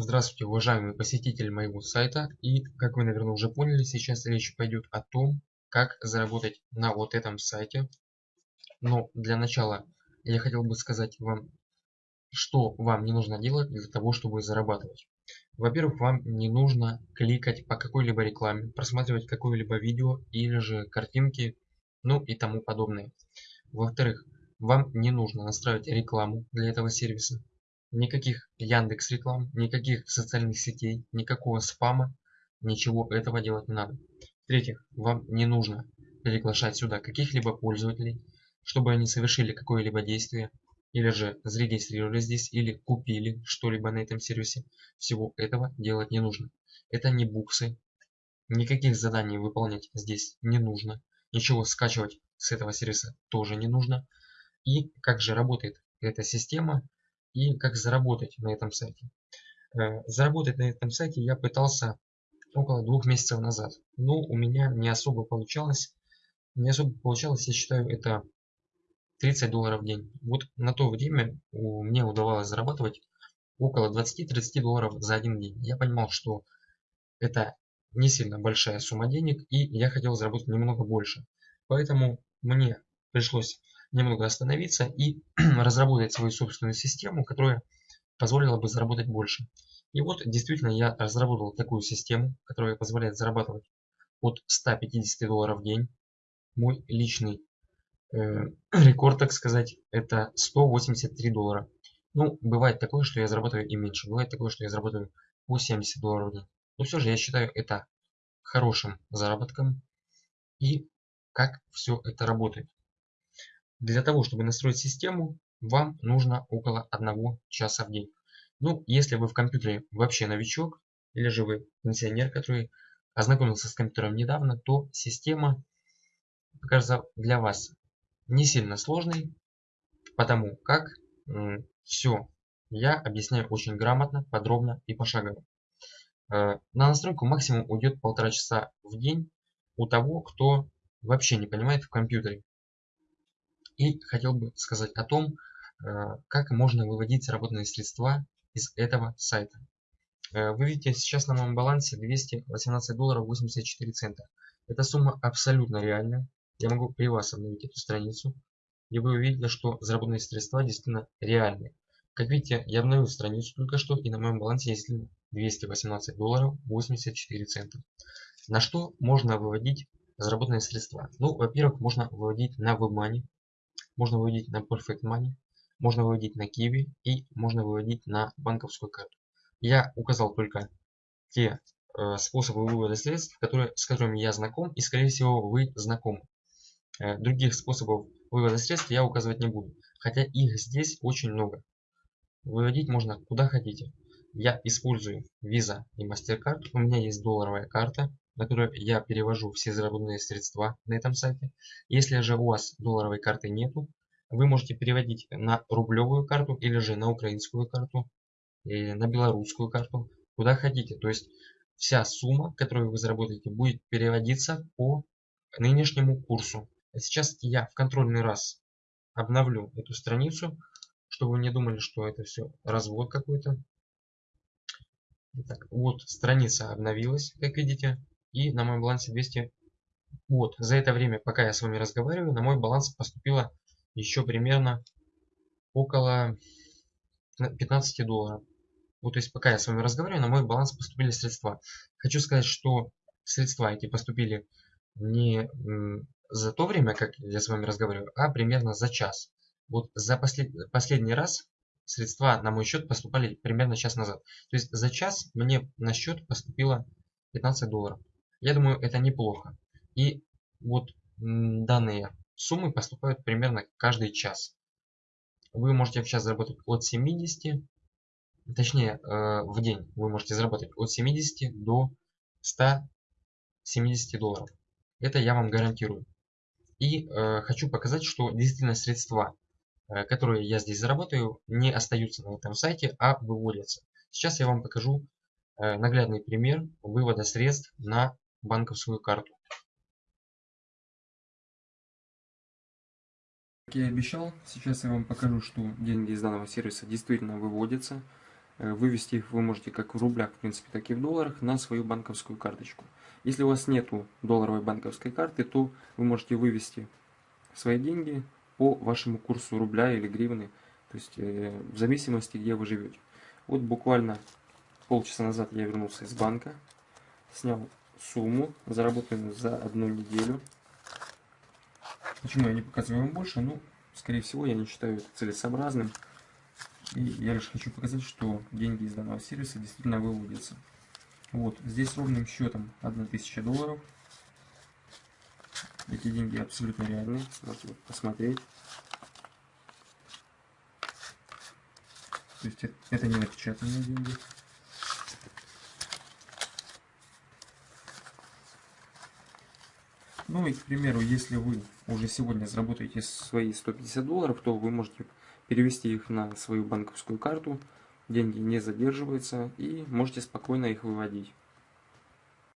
Здравствуйте, уважаемые посетители моего сайта. И, как вы, наверное, уже поняли, сейчас речь пойдет о том, как заработать на вот этом сайте. Но для начала я хотел бы сказать вам, что вам не нужно делать для того, чтобы зарабатывать. Во-первых, вам не нужно кликать по какой-либо рекламе, просматривать какое-либо видео или же картинки, ну и тому подобное. Во-вторых, вам не нужно настраивать рекламу для этого сервиса. Никаких Яндекс реклам, никаких социальных сетей, никакого спама, ничего этого делать не надо. В-третьих, вам не нужно приглашать сюда каких-либо пользователей, чтобы они совершили какое-либо действие, или же зарегистрировались здесь, или купили что-либо на этом сервисе. Всего этого делать не нужно. Это не буксы, никаких заданий выполнять здесь не нужно, ничего скачивать с этого сервиса тоже не нужно. И как же работает эта система, и как заработать на этом сайте. Э, заработать на этом сайте я пытался около двух месяцев назад, но у меня не особо получалось. Не особо получалось, я считаю, это 30 долларов в день. Вот на то время мне удавалось зарабатывать около 20-30 долларов за один день. Я понимал, что это не сильно большая сумма денег, и я хотел заработать немного больше. Поэтому мне пришлось немного остановиться и разработать свою собственную систему, которая позволила бы заработать больше. И вот действительно я разработал такую систему, которая позволяет зарабатывать от 150 долларов в день. Мой личный э, рекорд, так сказать, это 183 доллара. Ну, бывает такое, что я зарабатываю и меньше. Бывает такое, что я зарабатываю по 70 долларов в день. Но все же я считаю это хорошим заработком. И как все это работает. Для того, чтобы настроить систему, вам нужно около 1 часа в день. Ну, если вы в компьютере вообще новичок, или же вы пенсионер, который ознакомился с компьютером недавно, то система кажется для вас не сильно сложной, потому как все я объясняю очень грамотно, подробно и пошагово. Э, на настройку максимум уйдет полтора часа в день у того, кто вообще не понимает в компьютере. И хотел бы сказать о том, э, как можно выводить заработанные средства из этого сайта. Э, вы видите сейчас на моем балансе 218 долларов 84 цента. Эта сумма абсолютно реальная. Я могу при вас обновить эту страницу. И вы увидите, что заработанные средства действительно реальные. Как видите, я обновил страницу только что, и на моем балансе есть 218 долларов 84 цента. На что можно выводить заработанные средства? Ну, во-первых, можно выводить на WebMoney можно выводить на Perfect Money, можно выводить на Kiwi и можно выводить на банковскую карту. Я указал только те э, способы вывода средств, которые, с которыми я знаком и скорее всего вы знакомы. Э, других способов вывода средств я указывать не буду, хотя их здесь очень много. Выводить можно куда хотите. Я использую Visa и MasterCard, у меня есть долларовая карта, на которую я перевожу все заработанные средства на этом сайте. Если же у вас долларовой карты нету, вы можете переводить на рублевую карту или же на украинскую карту, или на белорусскую карту, куда хотите. То есть вся сумма, которую вы заработаете, будет переводиться по нынешнему курсу. Сейчас я в контрольный раз обновлю эту страницу, чтобы вы не думали, что это все развод какой-то. Итак, вот страница обновилась, как видите и на моем балансе 200. Вот, за это время, пока я с вами разговариваю, на мой баланс поступило еще примерно около 15 долларов. Вот, то есть, пока я с вами разговариваю, на мой баланс поступили средства. Хочу сказать, что средства эти поступили не за то время, как я с вами разговариваю, а примерно за час. Вот за послед... последний раз средства на мой счет поступали примерно час назад. То есть за час мне на счет поступило 15 долларов. Я думаю, это неплохо. И вот данные суммы поступают примерно каждый час. Вы можете в час заработать от 70, точнее э, в день вы можете заработать от 70 до 170 долларов. Это я вам гарантирую. И э, хочу показать, что действительно средства, э, которые я здесь заработаю, не остаются на этом сайте, а выводятся. Сейчас я вам покажу наглядный пример вывода средств на банковскую карту. Как я и обещал, сейчас я вам покажу, что деньги из данного сервиса действительно выводятся. Э, вывести их вы можете как в рублях, в принципе, так и в долларах на свою банковскую карточку. Если у вас нету долларовой банковской карты, то вы можете вывести свои деньги по вашему курсу рубля или гривны, то есть э, в зависимости, где вы живете. Вот буквально полчаса назад я вернулся из банка, снял сумму, заработанную за одну неделю. Почему я не показываю вам больше? Ну, скорее всего, я не считаю это целесообразным. И я лишь хочу показать, что деньги из данного сервиса действительно выводятся. Вот, здесь ровным счетом 1000 долларов. Эти деньги абсолютно реальные, можете посмотреть. То есть это не напечатанные деньги. Ну и, к примеру, если вы уже сегодня заработаете свои 150 долларов, то вы можете перевести их на свою банковскую карту, деньги не задерживаются и можете спокойно их выводить.